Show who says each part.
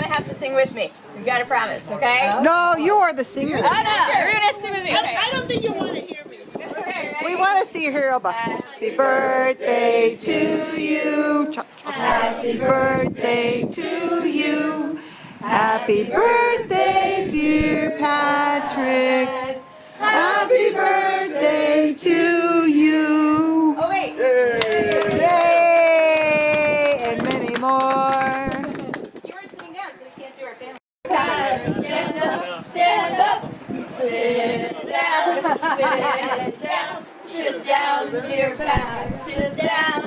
Speaker 1: gonna have to sing with me. You gotta promise, okay?
Speaker 2: No, you are the singer.
Speaker 1: Oh no, you're gonna sing with me. Okay.
Speaker 3: I don't think you want to hear me.
Speaker 1: Okay, ready?
Speaker 2: We want to see you here, Elba. Happy birthday to you. Cha- cha- Happy birthday to you. Happy birthday, dear Patrick. Happy birthday to
Speaker 1: sit down, sit down, sit down, dear Pat, sit down.